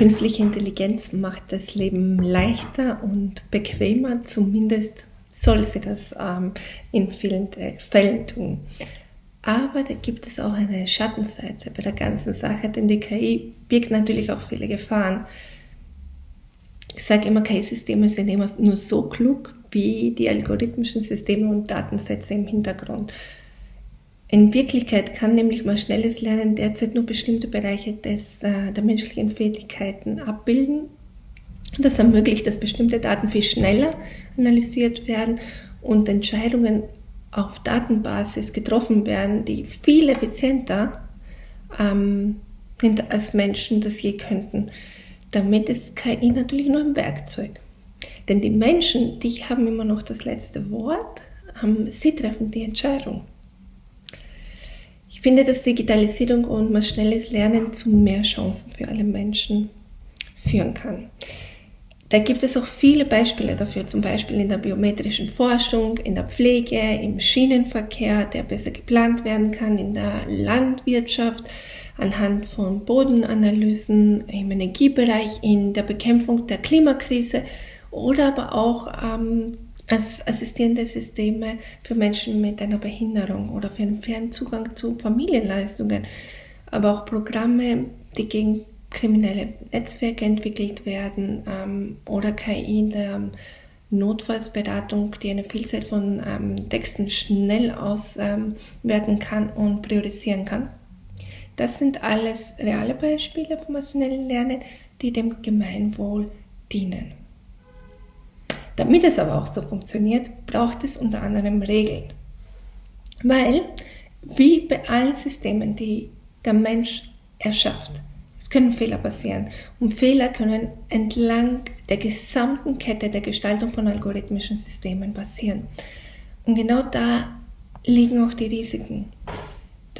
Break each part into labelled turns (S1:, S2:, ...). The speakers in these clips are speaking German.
S1: künstliche Intelligenz macht das Leben leichter und bequemer, zumindest soll sie das ähm, in vielen Fällen tun. Aber da gibt es auch eine Schattenseite bei der ganzen Sache, denn die KI birgt natürlich auch viele Gefahren. Ich sage immer, KI-Systeme sind immer nur so klug wie die algorithmischen Systeme und Datensätze im Hintergrund. In Wirklichkeit kann nämlich mal schnelles Lernen derzeit nur bestimmte Bereiche des, äh, der menschlichen Fähigkeiten abbilden. Das ermöglicht, dass bestimmte Daten viel schneller analysiert werden und Entscheidungen auf Datenbasis getroffen werden, die viel effizienter ähm, sind als Menschen das je könnten. Damit ist KI natürlich nur ein Werkzeug. Denn die Menschen, die haben immer noch das letzte Wort, ähm, sie treffen die Entscheidung. Ich finde, dass Digitalisierung und maschinelles Lernen zu mehr Chancen für alle Menschen führen kann. Da gibt es auch viele Beispiele dafür, zum Beispiel in der biometrischen Forschung, in der Pflege, im Schienenverkehr, der besser geplant werden kann, in der Landwirtschaft, anhand von Bodenanalysen, im Energiebereich, in der Bekämpfung der Klimakrise oder aber auch ähm, als assistierende Systeme für Menschen mit einer Behinderung oder für einen fairen Zugang zu Familienleistungen, aber auch Programme, die gegen kriminelle Netzwerke entwickelt werden ähm, oder KI in der Notfallsberatung, die eine Vielzahl von ähm, Texten schnell auswerten ähm, kann und priorisieren kann. Das sind alles reale Beispiele vom maschinellen Lernen, die dem Gemeinwohl dienen. Damit es aber auch so funktioniert, braucht es unter anderem Regeln. Weil, wie bei allen Systemen, die der Mensch erschafft, es können Fehler passieren. Und Fehler können entlang der gesamten Kette der Gestaltung von algorithmischen Systemen passieren. Und genau da liegen auch die Risiken.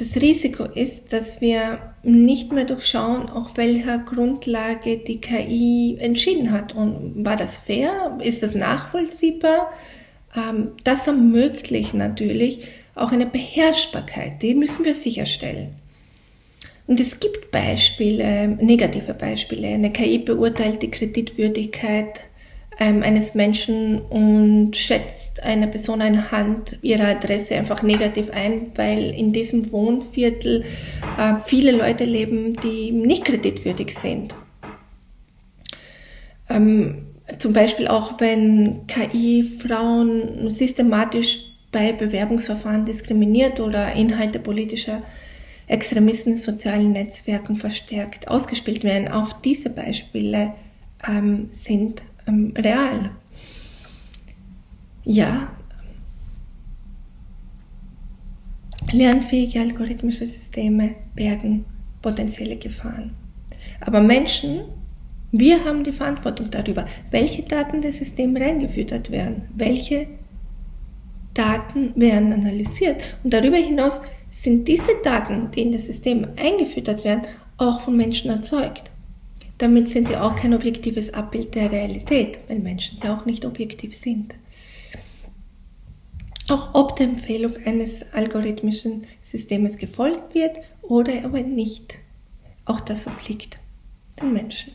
S1: Das Risiko ist, dass wir nicht mehr durchschauen, auf welcher Grundlage die KI entschieden hat. Und war das fair? Ist das nachvollziehbar? Ähm, das ermöglicht natürlich auch eine Beherrschbarkeit. Die müssen wir sicherstellen. Und es gibt Beispiele, negative Beispiele. Eine KI beurteilt die Kreditwürdigkeit ähm, eines Menschen und schätzt einer Person anhand ihrer Adresse einfach negativ ein, weil in diesem Wohnviertel äh, viele Leute leben, die nicht kreditwürdig sind. Ähm, zum Beispiel auch wenn KI Frauen systematisch bei Bewerbungsverfahren diskriminiert oder Inhalte politischer Extremisten in sozialen Netzwerken verstärkt ausgespielt werden. Auf diese Beispiele ähm, sind ähm, real. Ja, lernfähige algorithmische Systeme bergen potenzielle Gefahren. Aber Menschen, wir haben die Verantwortung darüber, welche Daten des Systems reingefüttert werden, welche Daten werden analysiert. Und darüber hinaus sind diese Daten, die in das System eingefüttert werden, auch von Menschen erzeugt. Damit sind sie auch kein objektives Abbild der Realität, weil Menschen ja auch nicht objektiv sind. Auch ob der Empfehlung eines algorithmischen Systems gefolgt wird oder aber nicht, auch das obliegt den Menschen.